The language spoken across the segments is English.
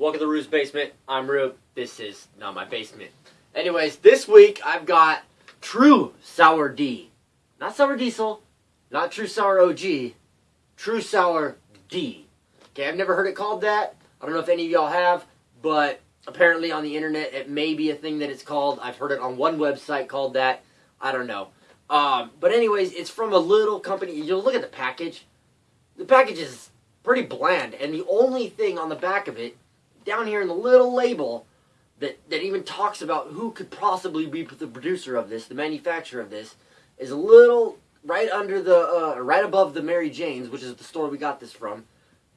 Welcome to Rue's Basement. I'm Rue. This is not my basement. Anyways, this week I've got True Sour D. Not Sour Diesel, not True Sour OG, True Sour D. Okay, I've never heard it called that. I don't know if any of y'all have, but apparently on the internet it may be a thing that it's called. I've heard it on one website called that. I don't know. Um, but anyways, it's from a little company. You'll look at the package. The package is pretty bland, and the only thing on the back of it, down here in the little label, that, that even talks about who could possibly be the producer of this, the manufacturer of this, is a little right under the, uh, right above the Mary Jane's, which is the store we got this from.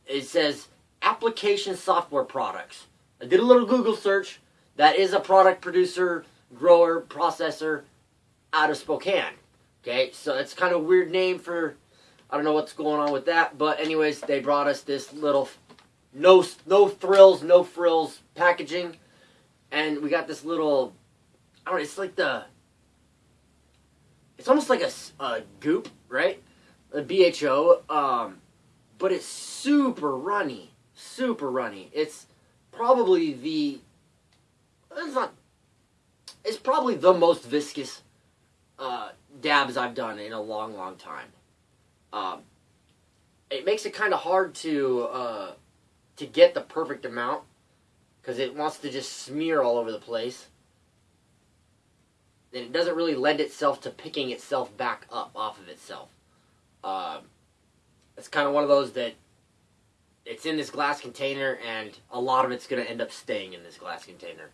It says application software products. I did a little Google search. That is a product producer, grower, processor out of Spokane. Okay, so it's kind of weird name for, I don't know what's going on with that, but anyways, they brought us this little, no, no thrills, no frills packaging, and we got this little, I don't know, it's like the, it's almost like a, a goop, right? A BHO, um, but it's super runny, super runny. It's probably the, it's not, it's probably the most viscous uh, dabs I've done in a long, long time. Um, it makes it kind of hard to uh, to get the perfect amount because it wants to just smear all over the place. And it doesn't really lend itself to picking itself back up off of itself. Um, it's kind of one of those that it's in this glass container and a lot of it's going to end up staying in this glass container.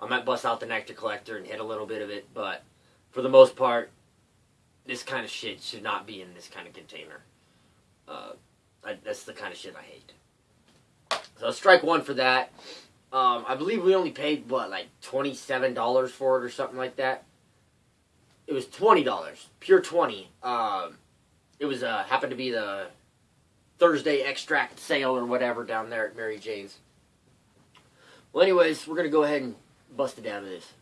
I might bust out the nectar collector and hit a little bit of it, but for the most part, this kind of shit should not be in this kind of container. Uh, I, that's the kind of shit I hate. So strike one for that. Um, I believe we only paid what like twenty seven dollars for it or something like that. It was twenty dollars, pure twenty. Um, it was uh, happened to be the Thursday extract sale or whatever down there at Mary Jane's. Well, anyways, we're gonna go ahead and bust it down to this.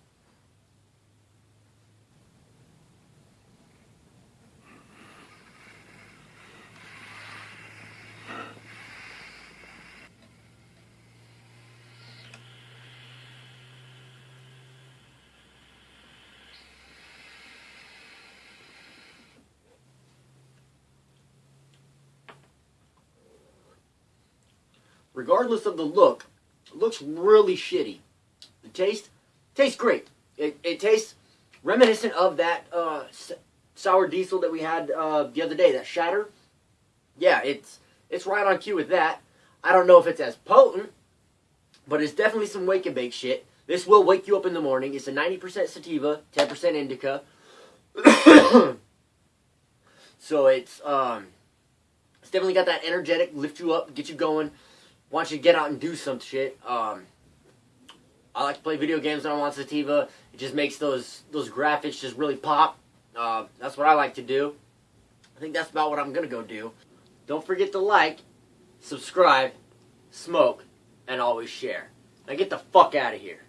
Regardless of the look, looks really shitty. The taste tastes great. It, it tastes reminiscent of that uh, sour diesel that we had uh, the other day, that shatter. Yeah, it's it's right on cue with that. I don't know if it's as potent, but it's definitely some wake and bake shit. This will wake you up in the morning. It's a 90% sativa, 10% indica. so it's um, it's definitely got that energetic, lift you up, get you going want you to get out and do some shit. Um, I like to play video games when I'm Sativa. It just makes those those graphics just really pop. Uh, that's what I like to do. I think that's about what I'm gonna go do. Don't forget to like, subscribe, smoke, and always share. Now get the fuck out of here.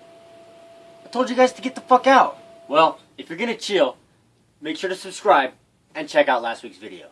I told you guys to get the fuck out. Well, if you're gonna chill, make sure to subscribe and check out last week's video.